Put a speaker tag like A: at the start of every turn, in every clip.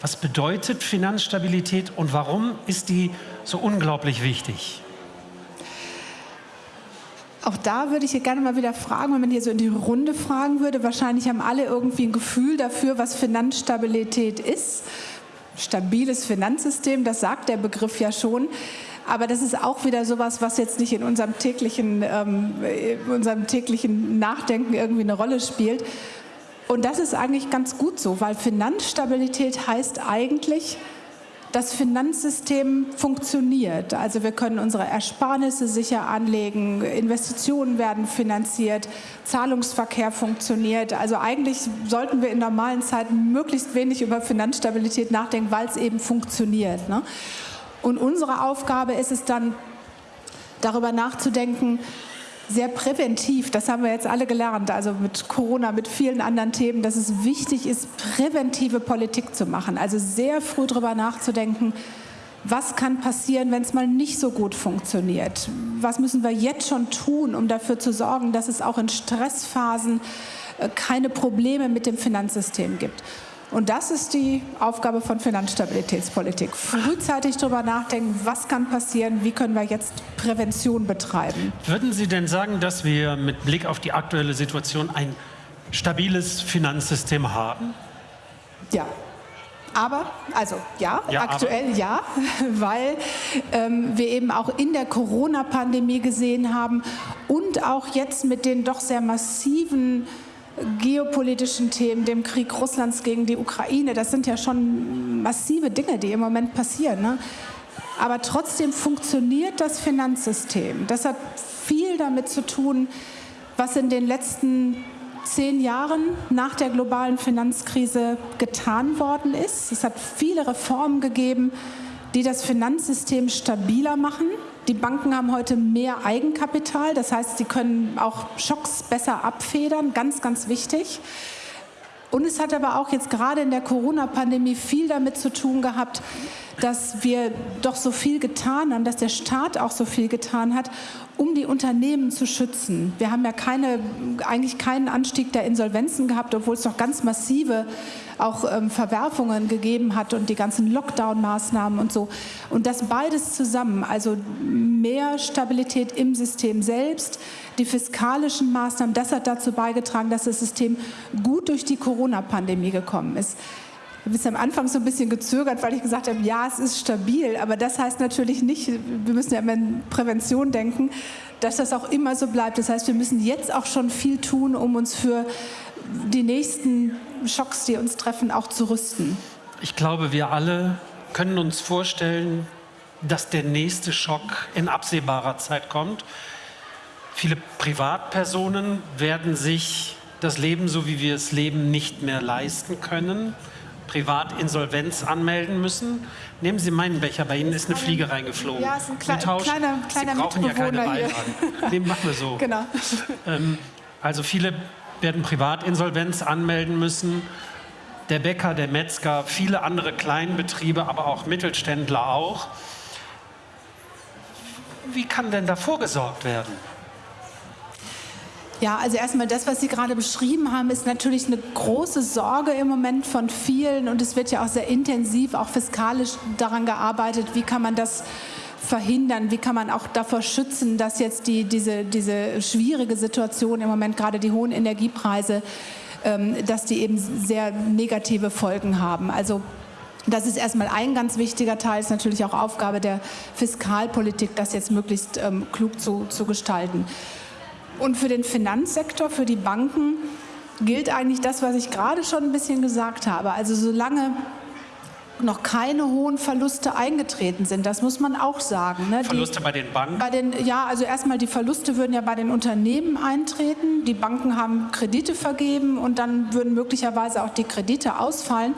A: Was bedeutet Finanzstabilität und warum ist die so unglaublich wichtig?
B: Auch da würde ich hier gerne mal wieder fragen, wenn man hier so in die Runde fragen würde. Wahrscheinlich haben alle irgendwie ein Gefühl dafür, was Finanzstabilität ist. Stabiles Finanzsystem, das sagt der Begriff ja schon. Aber das ist auch wieder sowas, was jetzt nicht in unserem täglichen, ähm, in unserem täglichen Nachdenken irgendwie eine Rolle spielt. Und das ist eigentlich ganz gut so, weil Finanzstabilität heißt eigentlich, das Finanzsystem funktioniert. Also wir können unsere Ersparnisse sicher anlegen, Investitionen werden finanziert, Zahlungsverkehr funktioniert. Also eigentlich sollten wir in normalen Zeiten möglichst wenig über Finanzstabilität nachdenken, weil es eben funktioniert. Ne? Und unsere Aufgabe ist es dann, darüber nachzudenken, sehr präventiv, das haben wir jetzt alle gelernt, also mit Corona, mit vielen anderen Themen, dass es wichtig ist, präventive Politik zu machen. Also sehr früh darüber nachzudenken, was kann passieren, wenn es mal nicht so gut funktioniert? Was müssen wir jetzt schon tun, um dafür zu sorgen, dass es auch in Stressphasen äh, keine Probleme mit dem Finanzsystem gibt? Und das ist die Aufgabe von Finanzstabilitätspolitik. Frühzeitig darüber nachdenken, was kann passieren, wie können wir jetzt Prävention betreiben.
A: Würden Sie denn sagen, dass wir mit Blick auf die aktuelle Situation ein stabiles Finanzsystem haben?
B: Ja, aber, also ja, ja aktuell aber. ja, weil ähm, wir eben auch in der Corona-Pandemie gesehen haben und auch jetzt mit den doch sehr massiven geopolitischen Themen, dem Krieg Russlands gegen die Ukraine, das sind ja schon massive Dinge, die im Moment passieren. Ne? Aber trotzdem funktioniert das Finanzsystem. Das hat viel damit zu tun, was in den letzten zehn Jahren nach der globalen Finanzkrise getan worden ist. Es hat viele Reformen gegeben, die das Finanzsystem stabiler machen. Die Banken haben heute mehr Eigenkapital, das heißt, sie können auch Schocks besser abfedern, ganz, ganz wichtig. Und es hat aber auch jetzt gerade in der Corona-Pandemie viel damit zu tun gehabt, dass wir doch so viel getan haben, dass der Staat auch so viel getan hat, um die Unternehmen zu schützen. Wir haben ja keine, eigentlich keinen Anstieg der Insolvenzen gehabt, obwohl es doch ganz massive auch ähm, Verwerfungen gegeben hat und die ganzen Lockdown-Maßnahmen und so. Und das beides zusammen, also mehr Stabilität im System selbst, die fiskalischen Maßnahmen, das hat dazu beigetragen, dass das System gut durch die Corona-Pandemie gekommen ist. Ich habe bis am Anfang so ein bisschen gezögert, weil ich gesagt habe, ja, es ist stabil, aber das heißt natürlich nicht, wir müssen ja immer in Prävention denken, dass das auch immer so bleibt. Das heißt, wir müssen jetzt auch schon viel tun, um uns für die nächsten Schocks, die uns treffen, auch zu rüsten.
A: Ich glaube, wir alle können uns vorstellen, dass der nächste Schock in absehbarer Zeit kommt. Viele Privatpersonen werden sich das Leben, so wie wir es leben, nicht mehr leisten können, Privatinsolvenz anmelden müssen. Nehmen Sie meinen Becher, bei Ihnen ist eine Fliege reingeflogen.
B: Ja, ist ein Kle kleiner, kleiner
A: Sie brauchen ja keine Beilagen. Den machen wir so.
B: Genau.
A: Ähm, also viele werden Privatinsolvenz anmelden müssen. Der Bäcker, der Metzger, viele andere Kleinbetriebe, aber auch Mittelständler auch. Wie kann denn da vorgesorgt werden?
B: Ja, also erstmal das, was Sie gerade beschrieben haben, ist natürlich eine große Sorge im Moment von vielen und es wird ja auch sehr intensiv, auch fiskalisch daran gearbeitet, wie kann man das verhindern, wie kann man auch davor schützen, dass jetzt die, diese, diese schwierige Situation im Moment, gerade die hohen Energiepreise, ähm, dass die eben sehr negative Folgen haben. Also das ist erstmal ein ganz wichtiger Teil, ist natürlich auch Aufgabe der Fiskalpolitik, das jetzt möglichst ähm, klug zu, zu gestalten. Und für den Finanzsektor, für die Banken gilt eigentlich das, was ich gerade schon ein bisschen gesagt habe. Also solange noch keine hohen Verluste eingetreten sind. Das muss man auch sagen.
A: Ne? Verluste die, bei den Banken?
B: Bei den, ja, also erstmal die Verluste würden ja bei den Unternehmen eintreten. Die Banken haben Kredite vergeben und dann würden möglicherweise auch die Kredite ausfallen.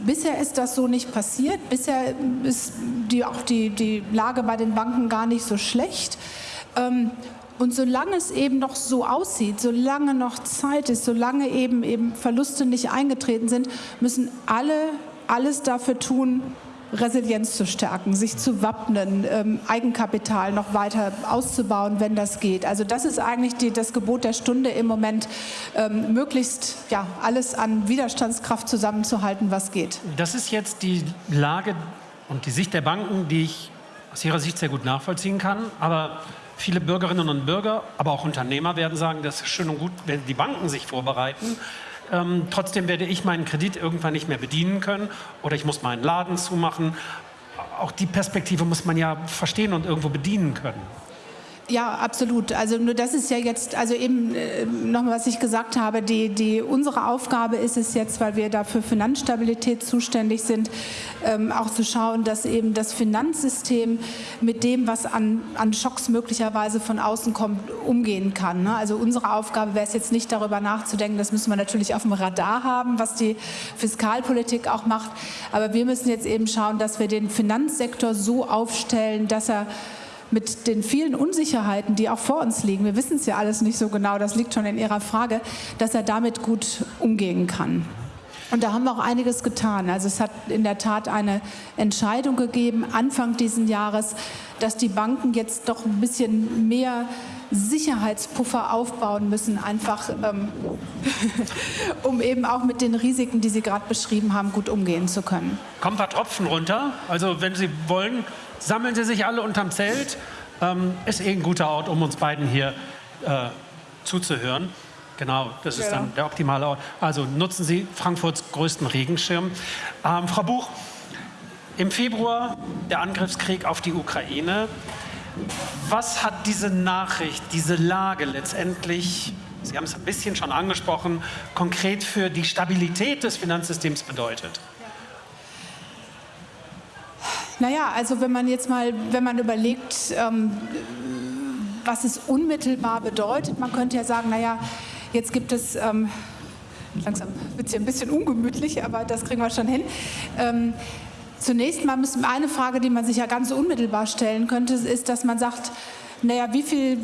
B: Bisher ist das so nicht passiert. Bisher ist die, auch die, die Lage bei den Banken gar nicht so schlecht. Ähm, und solange es eben noch so aussieht, solange noch Zeit ist, solange eben, eben Verluste nicht eingetreten sind, müssen alle alles dafür tun, Resilienz zu stärken, sich zu wappnen, ähm, Eigenkapital noch weiter auszubauen, wenn das geht. Also das ist eigentlich die, das Gebot der Stunde im Moment, ähm, möglichst ja, alles an Widerstandskraft zusammenzuhalten, was geht.
A: Das ist jetzt die Lage und die Sicht der Banken, die ich aus ihrer Sicht sehr gut nachvollziehen kann. Aber viele Bürgerinnen und Bürger, aber auch Unternehmer werden sagen, das ist schön und gut, wenn die Banken sich vorbereiten. Ähm, trotzdem werde ich meinen Kredit irgendwann nicht mehr bedienen können oder ich muss meinen Laden zumachen. Auch die Perspektive muss man ja verstehen und irgendwo bedienen können.
B: Ja, absolut. Also nur das ist ja jetzt, also eben äh, nochmal, was ich gesagt habe, die, die, unsere Aufgabe ist es jetzt, weil wir da für Finanzstabilität zuständig sind, ähm, auch zu schauen, dass eben das Finanzsystem mit dem, was an, an Schocks möglicherweise von außen kommt, umgehen kann. Ne? Also unsere Aufgabe wäre es jetzt nicht darüber nachzudenken, das müssen wir natürlich auf dem Radar haben, was die Fiskalpolitik auch macht, aber wir müssen jetzt eben schauen, dass wir den Finanzsektor so aufstellen, dass er mit den vielen Unsicherheiten, die auch vor uns liegen, wir wissen es ja alles nicht so genau, das liegt schon in Ihrer Frage, dass er damit gut umgehen kann. Und da haben wir auch einiges getan. Also es hat in der Tat eine Entscheidung gegeben, Anfang dieses Jahres, dass die Banken jetzt doch ein bisschen mehr Sicherheitspuffer aufbauen müssen, einfach ähm, um eben auch mit den Risiken, die Sie gerade beschrieben haben, gut umgehen zu können.
A: Kommt ein Tropfen runter. Also wenn Sie wollen, sammeln Sie sich alle unterm Zelt. Ähm, ist eh ein guter Ort, um uns beiden hier äh, zuzuhören. Genau, das ist ja. dann der optimale Ort. Also nutzen Sie Frankfurts größten Regenschirm. Ähm, Frau Buch, im Februar der Angriffskrieg auf die Ukraine. Was hat diese Nachricht, diese Lage letztendlich, Sie haben es ein bisschen schon angesprochen, konkret für die Stabilität des Finanzsystems bedeutet?
B: Naja, also wenn man jetzt mal, wenn man überlegt, ähm, was es unmittelbar bedeutet, man könnte ja sagen, naja, jetzt gibt es, ähm, langsam wird es hier ein bisschen ungemütlich, aber das kriegen wir schon hin. Ähm, zunächst mal müssen eine Frage, die man sich ja ganz unmittelbar stellen könnte, ist, dass man sagt, naja, wie viel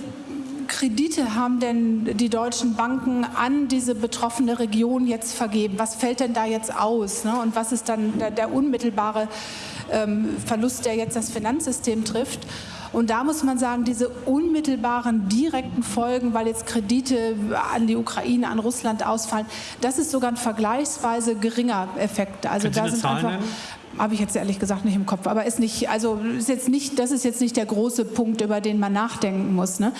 B: Kredite haben denn die deutschen Banken an diese betroffene Region jetzt vergeben? Was fällt denn da jetzt aus? Ne? Und was ist dann der, der unmittelbare ähm, Verlust, der jetzt das Finanzsystem trifft. Und da muss man sagen, diese unmittelbaren, direkten Folgen, weil jetzt Kredite an die Ukraine, an Russland ausfallen, das ist sogar ein vergleichsweise geringer Effekt. Also
A: da sind einfach
B: habe ich jetzt ehrlich gesagt nicht im Kopf, aber ist nicht, also ist jetzt nicht, das ist jetzt nicht der große Punkt, über den man nachdenken muss. Ne?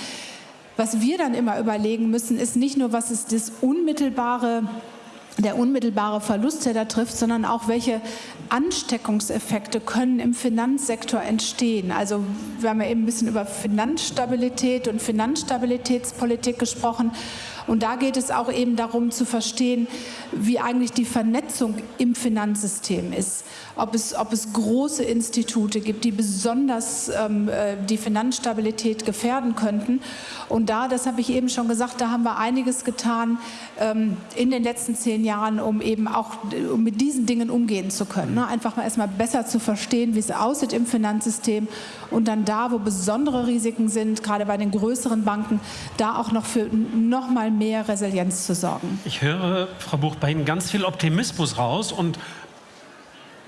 B: Was wir dann immer überlegen müssen, ist nicht nur, was ist das unmittelbare der unmittelbare Verlust, der da trifft, sondern auch welche Ansteckungseffekte können im Finanzsektor entstehen. Also wir haben ja eben ein bisschen über Finanzstabilität und Finanzstabilitätspolitik gesprochen. Und da geht es auch eben darum zu verstehen, wie eigentlich die Vernetzung im Finanzsystem ist. Ob es, ob es große Institute gibt, die besonders ähm, äh, die Finanzstabilität gefährden könnten. Und da, das habe ich eben schon gesagt, da haben wir einiges getan ähm, in den letzten zehn Jahren, um eben auch um mit diesen Dingen umgehen zu können. Ne? Einfach mal erstmal besser zu verstehen, wie es aussieht im Finanzsystem und dann da, wo besondere Risiken sind, gerade bei den größeren Banken, da auch noch für noch mal mehr Resilienz zu sorgen.
A: Ich höre, Frau Buch, bei Ihnen ganz viel Optimismus raus und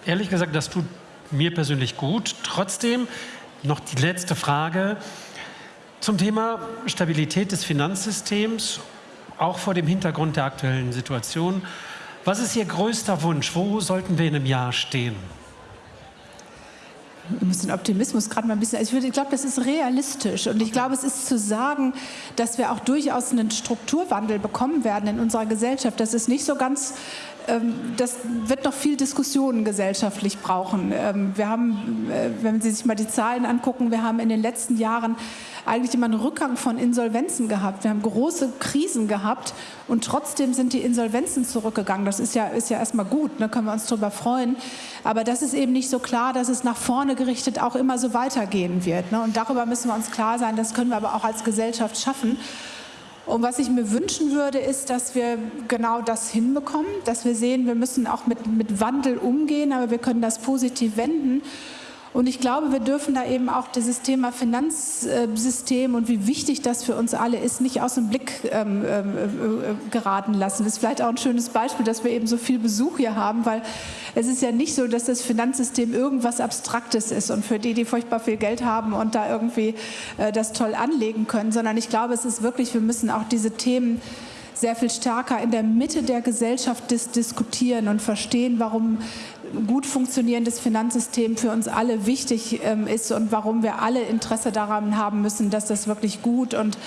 A: ehrlich gesagt, das tut mir persönlich gut. Trotzdem noch die letzte Frage zum Thema Stabilität des Finanzsystems, auch vor dem Hintergrund der aktuellen Situation. Was ist Ihr größter Wunsch? Wo sollten wir in einem Jahr stehen?
B: Wir müssen Optimismus gerade mal ein bisschen, also ich, ich glaube, das ist realistisch und ich glaube, es ist zu sagen, dass wir auch durchaus einen Strukturwandel bekommen werden in unserer Gesellschaft. Das ist nicht so ganz das wird noch viel Diskussionen gesellschaftlich brauchen. Ähm, wir haben, äh, wenn Sie sich mal die Zahlen angucken, wir haben in den letzten Jahren eigentlich immer einen Rückgang von Insolvenzen gehabt. Wir haben große Krisen gehabt und trotzdem sind die Insolvenzen zurückgegangen. Das ist ja, ist ja erstmal gut, da ne? können wir uns darüber freuen. Aber das ist eben nicht so klar, dass es nach vorne gerichtet auch immer so weitergehen wird. Ne? Und darüber müssen wir uns klar sein, das können wir aber auch als Gesellschaft schaffen. Und was ich mir wünschen würde, ist, dass wir genau das hinbekommen, dass wir sehen, wir müssen auch mit, mit Wandel umgehen, aber wir können das positiv wenden. Und ich glaube, wir dürfen da eben auch dieses Thema Finanzsystem und wie wichtig das für uns alle ist, nicht aus dem Blick ähm, äh, geraten lassen. Das ist vielleicht auch ein schönes Beispiel, dass wir eben so viel Besuch hier haben, weil es ist ja nicht so, dass das Finanzsystem irgendwas Abstraktes ist und für die, die furchtbar viel Geld haben und da irgendwie äh, das toll anlegen können, sondern ich glaube, es ist wirklich, wir müssen auch diese Themen sehr viel stärker in der Mitte der Gesellschaft dis diskutieren und verstehen, warum gut funktionierendes Finanzsystem für uns alle wichtig ähm, ist und warum wir alle Interesse daran haben müssen, dass das wirklich gut und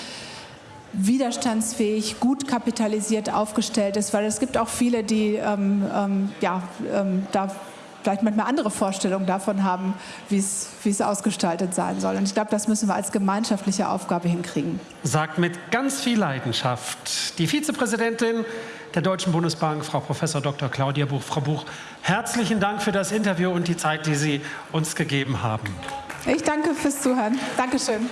B: widerstandsfähig, gut kapitalisiert aufgestellt ist, weil es gibt auch viele, die ähm, ähm, ja, ähm, da vielleicht manchmal andere Vorstellungen davon haben, wie es ausgestaltet sein soll. Und ich glaube, das müssen wir als gemeinschaftliche Aufgabe hinkriegen.
A: Sagt mit ganz viel Leidenschaft die Vizepräsidentin der Deutschen Bundesbank, Frau Prof. Dr. Claudia Buch. Frau Buch, herzlichen Dank für das Interview und die Zeit, die Sie uns gegeben haben.
B: Ich danke fürs Zuhören. Dankeschön.